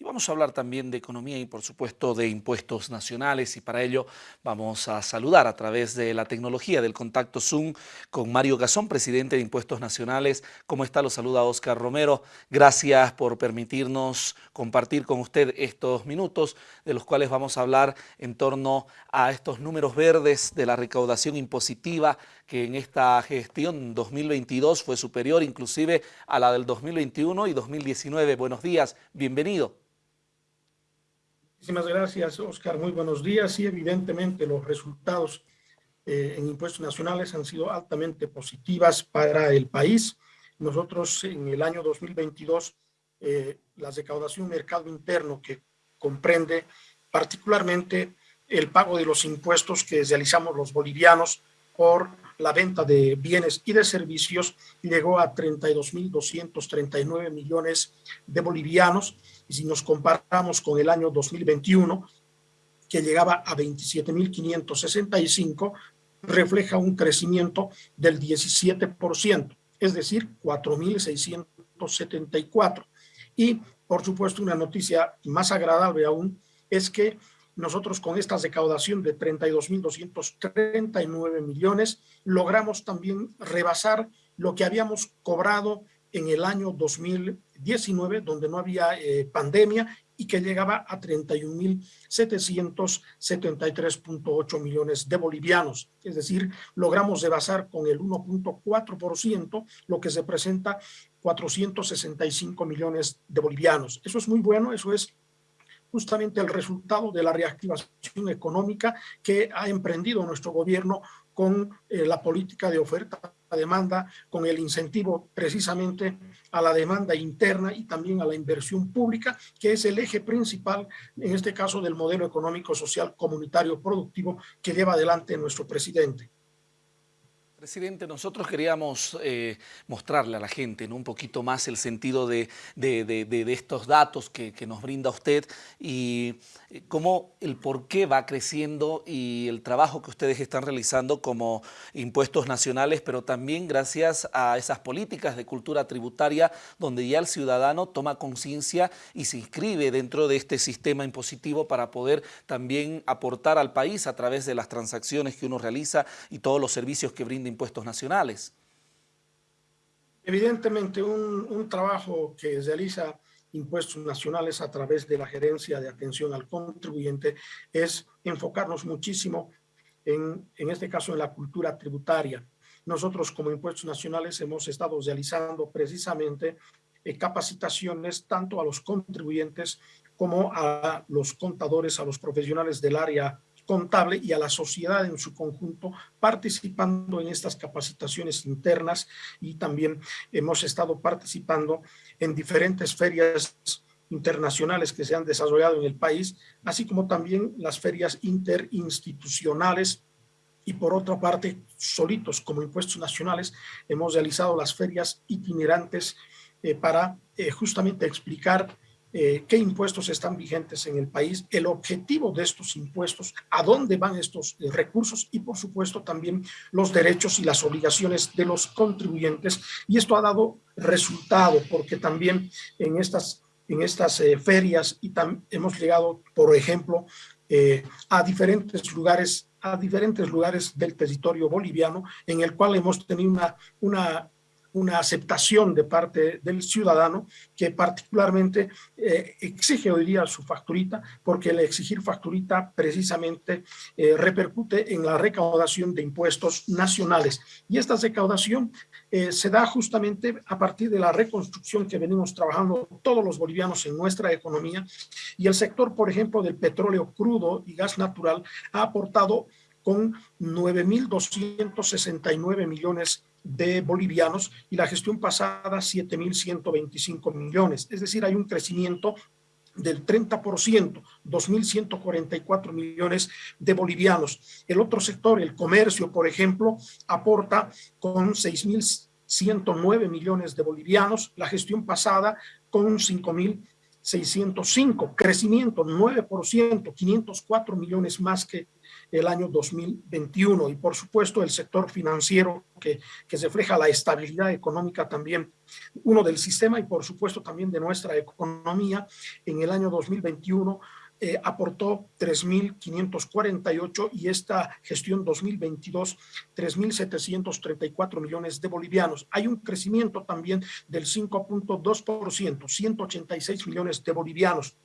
y vamos a hablar también de economía y por supuesto de impuestos nacionales y para ello vamos a saludar a través de la tecnología del contacto Zoom con Mario Gazón, presidente de Impuestos Nacionales. ¿Cómo está? Lo saluda Oscar Romero. Gracias por permitirnos compartir con usted estos minutos de los cuales vamos a hablar en torno a estos números verdes de la recaudación impositiva que en esta gestión 2022 fue superior inclusive a la del 2021 y 2019. Buenos días, bienvenido. Muchísimas gracias, Oscar. Muy buenos días. Y evidentemente los resultados eh, en impuestos nacionales han sido altamente positivas para el país. Nosotros en el año 2022, eh, la recaudación mercado interno que comprende particularmente el pago de los impuestos que realizamos los bolivianos por la venta de bienes y de servicios llegó a 32.239 millones de bolivianos y si nos comparamos con el año 2021 que llegaba a 27.565 refleja un crecimiento del 17%, es decir, 4.674. Y, por supuesto, una noticia más agradable aún es que nosotros con esta recaudación de 32.239 millones logramos también rebasar lo que habíamos cobrado en el año 2019, donde no había eh, pandemia y que llegaba a 31.773.8 millones de bolivianos. Es decir, logramos rebasar con el 1.4%, lo que se presenta 465 millones de bolivianos. Eso es muy bueno, eso es justamente el resultado de la reactivación económica que ha emprendido nuestro gobierno con eh, la política de oferta demanda, con el incentivo precisamente a la demanda interna y también a la inversión pública, que es el eje principal, en este caso, del modelo económico, social, comunitario, productivo que lleva adelante nuestro presidente. Presidente, nosotros queríamos eh, mostrarle a la gente un poquito más el sentido de, estos datos que, nos brinda usted y eh, cómo el por qué va creciendo y el trabajo que ustedes están realizando como impuestos nacionales, pero también gracias a esas políticas de cultura tributaria donde ya el ciudadano toma conciencia y se inscribe dentro de este sistema impositivo para poder también aportar al país a través de las transacciones que uno realiza y todos los servicios que brinda impuestos nacionales. Evidentemente, un, trabajo que realiza impuestos nacionales a través de la gerencia de atención al contribuyente es enfocarnos muchísimo en, en este caso en la cultura tributaria. Nosotros como impuestos nacionales hemos estado realizando precisamente eh, capacitaciones tanto a los contribuyentes como a los contadores, a los profesionales del área contable y a la sociedad en su conjunto participando en estas capacitaciones internas. Y también hemos estado participando en diferentes ferias internacionales que se han desarrollado en el país, así como también las ferias interinstitucionales. Y por otra parte, solitos como impuestos nacionales, hemos realizado las ferias itinerantes eh, para eh, justamente explicar eh, qué impuestos están vigentes en el país, el objetivo de estos impuestos, a dónde van estos eh, recursos y por supuesto también los derechos y las obligaciones de los contribuyentes. Y esto ha dado resultado porque también en estas, en estas eh, ferias y hemos llegado, por ejemplo, a diferentes lugares a diferentes lugares del territorio boliviano en el cual hemos tenido una, una una aceptación de parte del ciudadano que particularmente eh, exige hoy día su facturita, porque el exigir facturita precisamente eh, repercute en la recaudación de impuestos nacionales. Y esta recaudación eh, se da justamente a partir de la reconstrucción que venimos trabajando todos los bolivianos en nuestra economía y el sector, por ejemplo, del petróleo crudo y gas natural ha aportado con 9.269 millones de bolivianos y la gestión pasada 7.125 millones. Es decir, hay un crecimiento del 30%, 2.144 millones de bolivianos. El otro sector, el comercio, por ejemplo, aporta con 6.109 millones de bolivianos, la gestión pasada con 5.000 605, crecimiento 9%, 504 millones más que el año 2021. Y por supuesto el sector financiero que, que refleja la estabilidad económica también, uno del sistema y por supuesto también de nuestra economía en el año 2021 eh, aportó 3.548 y esta gestión 2022 3.734 millones de bolivianos. Hay un crecimiento también del 5.2%, 186 millones de bolivianos.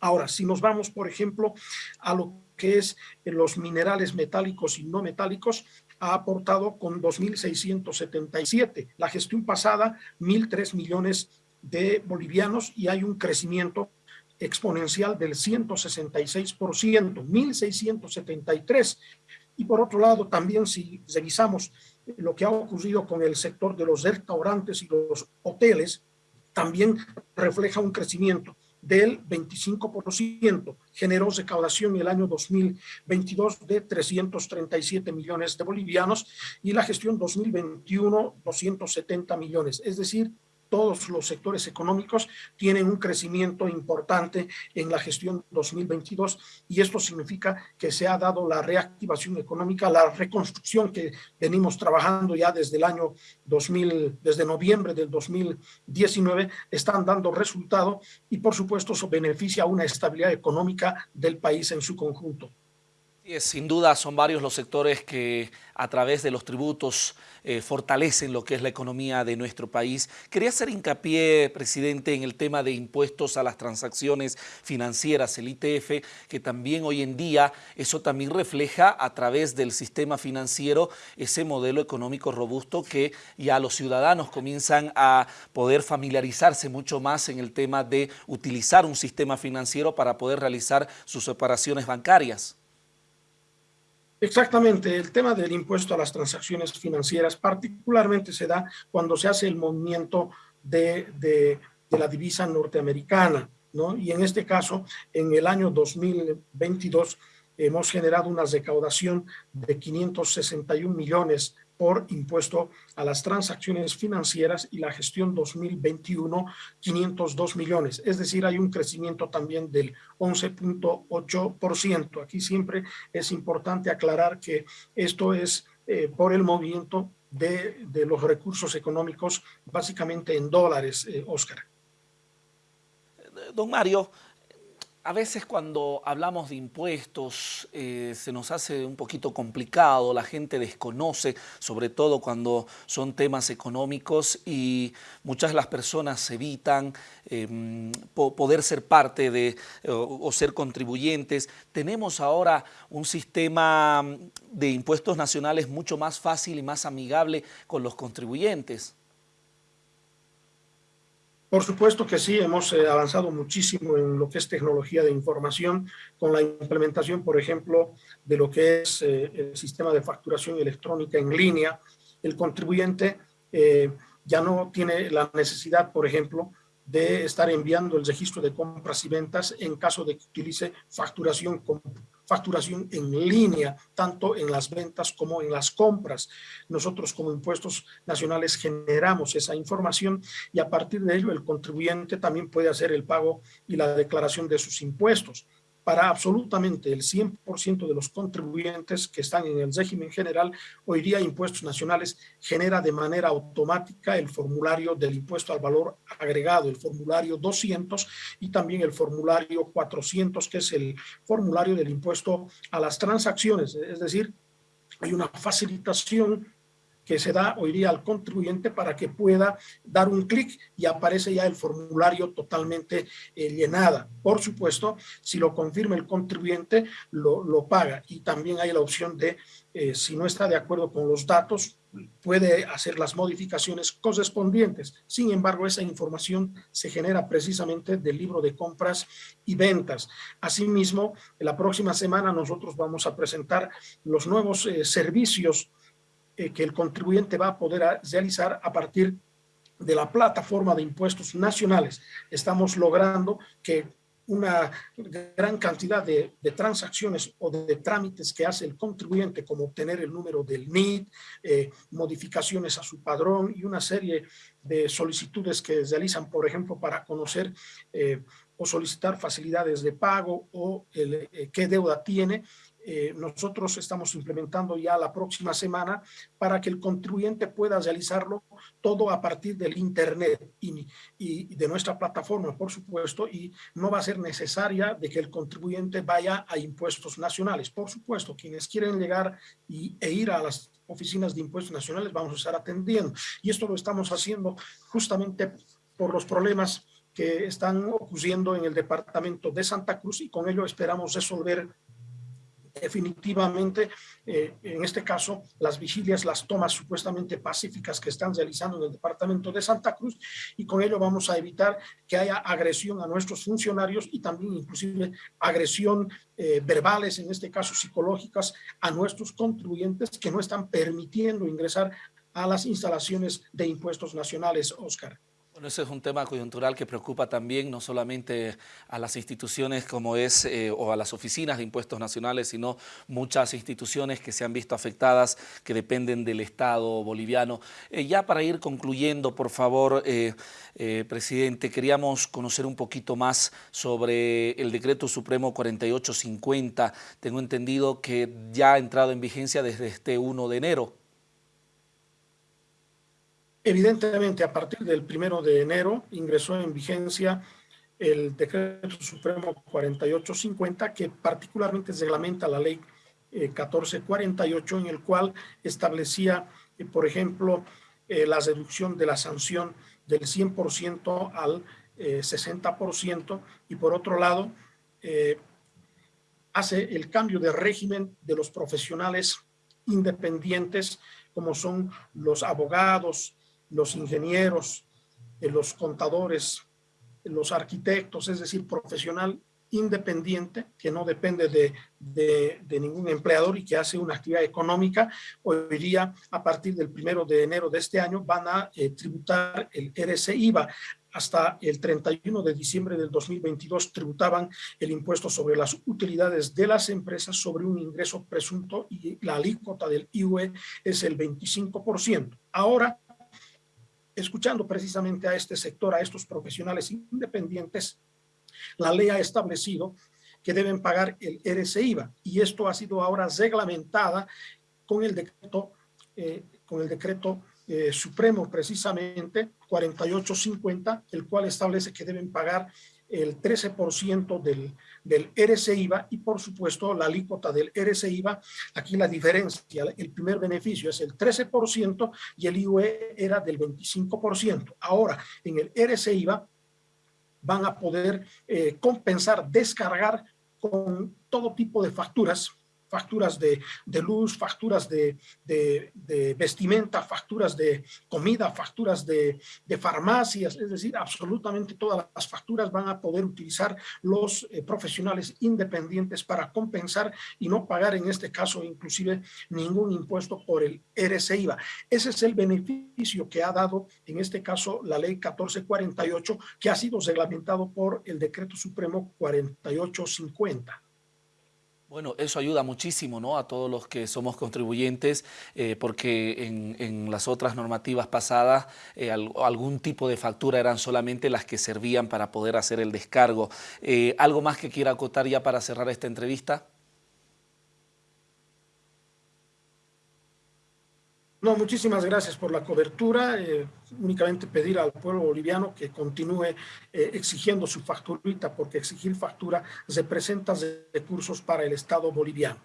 Ahora, si nos vamos, por ejemplo, a lo que es los minerales metálicos y no metálicos, ha aportado con 2.677. La gestión pasada, 1.003 millones de bolivianos y hay un crecimiento exponencial del 166%, 1.673. Y por otro lado, también si revisamos lo que ha ocurrido con el sector de los restaurantes y los hoteles, también refleja un crecimiento del 25%, generó recaudación en el año 2022 de 337 millones de bolivianos y la gestión 2021 270 millones, es decir, todos los sectores económicos tienen un crecimiento importante en la gestión 2022 y esto significa que se ha dado la reactivación económica, la reconstrucción que venimos trabajando ya desde el año 2000, desde noviembre del 2019, están dando resultado y por supuesto eso beneficia a una estabilidad económica del país en su conjunto. Sin duda son varios los sectores que a través de los tributos eh, fortalecen lo que es la economía de nuestro país. Quería hacer hincapié, presidente, en el tema de impuestos a las transacciones financieras, el ITF, que también hoy en día eso también refleja a través del sistema financiero ese modelo económico robusto que ya los ciudadanos comienzan a poder familiarizarse mucho más en el tema de utilizar un sistema financiero para poder realizar sus operaciones bancarias. Exactamente, el tema del impuesto a las transacciones financieras particularmente se da cuando se hace el movimiento de, de, la divisa norteamericana, ¿no? Y en este caso, en el año 2022 hemos generado una recaudación de 561 millones por impuesto a las transacciones financieras y la gestión 2021, 502 millones. Es decir, hay un crecimiento también del 11.8%. Aquí siempre es importante aclarar que esto es eh, por el movimiento de, de, los recursos económicos, básicamente en dólares, eh, Oscar. Don Mario, a veces cuando hablamos de impuestos eh, se nos hace un poquito complicado, la gente desconoce, sobre todo cuando son temas económicos y muchas de las personas evitan em, poder ser parte de o ser contribuyentes. Tenemos ahora un sistema de impuestos nacionales mucho más fácil y más amigable con los contribuyentes. Por supuesto que sí, hemos eh, avanzado muchísimo en lo que es tecnología de información con la implementación, por ejemplo, de lo que es eh, el sistema de facturación electrónica en línea. El contribuyente eh, ya no tiene la necesidad, por ejemplo, de estar enviando el registro de compras y ventas en caso de que utilice facturación, facturación en línea, tanto en las ventas como en las compras. Nosotros como impuestos nacionales generamos esa información y a partir de ello el contribuyente también puede hacer el pago y la declaración de sus impuestos para absolutamente el 100% de los contribuyentes que están en el régimen general, hoy día Impuestos Nacionales genera de manera automática el formulario del impuesto al valor agregado, el formulario 200 y también el formulario 400, que es el formulario del impuesto a las transacciones, es decir, hay una facilitación que se da hoy día al contribuyente para que pueda dar un clic y aparece ya el formulario totalmente eh, llenada. Por supuesto, si lo confirma el contribuyente, lo, lo paga y también hay la opción de, eh, si no está de acuerdo con los datos, puede hacer las modificaciones correspondientes. Sin embargo, esa información se genera precisamente del libro de compras y ventas. Asimismo, la próxima semana nosotros vamos a presentar los nuevos eh, servicios eh, que el contribuyente va a poder realizar a partir de la plataforma de impuestos nacionales. Estamos logrando que una gran cantidad de, transacciones o de, trámites que hace el contribuyente, como obtener el número del NID, eh, modificaciones a su padrón y una serie de solicitudes que realizan, por ejemplo, para conocer eh, o solicitar facilidades de pago o qué deuda tiene, eh, nosotros estamos implementando ya la próxima semana para que el contribuyente pueda realizarlo todo a partir del Internet y, y, de nuestra plataforma, por supuesto, y no va a ser necesaria de que el contribuyente vaya a impuestos nacionales. Por supuesto, quienes quieren llegar y, e ir a las oficinas de impuestos nacionales vamos a estar atendiendo. Y esto lo estamos haciendo justamente por los problemas que están ocurriendo en el departamento de Santa Cruz y con ello esperamos resolver definitivamente, eh, en este caso, las vigilias, las tomas supuestamente pacíficas que están realizando en el departamento de Santa Cruz y con ello vamos a evitar que haya agresión a nuestros funcionarios y también inclusive agresión eh, verbales, en este caso psicológicas, a nuestros contribuyentes que no están permitiendo ingresar a las instalaciones de impuestos nacionales, Oscar. Bueno, ese es un tema coyuntural que preocupa también no solamente a las instituciones como es eh, o a las oficinas de impuestos nacionales, sino muchas instituciones que se han visto afectadas, que dependen del Estado boliviano. Eh, ya para ir concluyendo, por favor, eh, presidente, queríamos conocer un poquito más sobre el decreto supremo 4850. Tengo entendido que ya ha entrado en vigencia desde este 1 de enero. Evidentemente, a partir del primero de enero ingresó en vigencia el decreto supremo 4850 que particularmente reglamenta la ley 1448 eh, en el cual establecía, eh, por ejemplo, eh, la reducción de la sanción del 100% al 60% y por otro lado hace el cambio de régimen de los profesionales independientes como son los abogados, los ingenieros, eh, los contadores, los arquitectos, es decir, profesional independiente que no depende de, ningún empleador y que hace una actividad económica, hoy día a partir del primero de enero de este año van a eh, tributar el RSIVA. Hasta el 31 de diciembre del 2022 tributaban el impuesto sobre las utilidades de las empresas sobre un ingreso presunto y la alícuota del IUE es el 25%. Ahora escuchando precisamente a este sector, a estos profesionales independientes, la ley ha establecido que deben pagar el RCIVA y esto ha sido ahora reglamentada con el decreto, eh, con el decreto eh, supremo precisamente 4850, el cual establece que deben pagar el 13% del, del RCIVA y por supuesto la alícuota del RCIVA, aquí la diferencia, el primer beneficio es el 13% y el IUE era del 25%. Ahora, en el RCIVA van a poder eh, compensar, descargar con todo tipo de facturas, facturas de, luz, facturas de, vestimenta, facturas de comida, facturas de, farmacias, es decir, absolutamente todas las facturas van a poder utilizar los eh, profesionales independientes para compensar y no pagar en este caso inclusive ningún impuesto por el RCIVA. Ese es el beneficio que ha dado en este caso la ley 1448 que ha sido reglamentado por el decreto supremo 4850. Bueno, eso ayuda muchísimo ¿no? a todos los que somos contribuyentes eh, porque en, las otras normativas pasadas eh, algún tipo de factura eran solamente las que servían para poder hacer el descargo. Eh, ¿Algo más que quiera acotar ya para cerrar esta entrevista? No, muchísimas gracias por la cobertura. Eh, únicamente pedir al pueblo boliviano que continúe eh, exigiendo su facturita, porque exigir factura representa recursos para el Estado boliviano.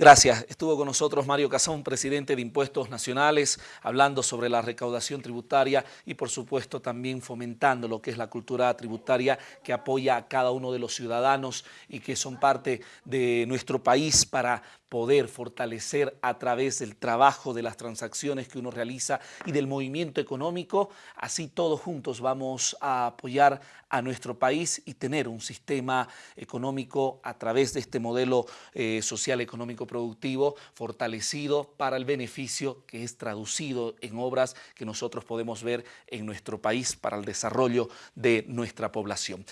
Gracias. Estuvo con nosotros Mario Cazón, presidente de Impuestos Nacionales, hablando sobre la recaudación tributaria y por supuesto también fomentando lo que es la cultura tributaria que apoya a cada uno de los ciudadanos y que son parte de nuestro país para poder fortalecer a través del trabajo, de las transacciones que uno realiza y del movimiento económico. Así todos juntos vamos a apoyar a nuestro país y tener un sistema económico a través de este modelo eh, social económico productivo fortalecido para el beneficio que es traducido en obras que nosotros podemos ver en nuestro país para el desarrollo de nuestra población.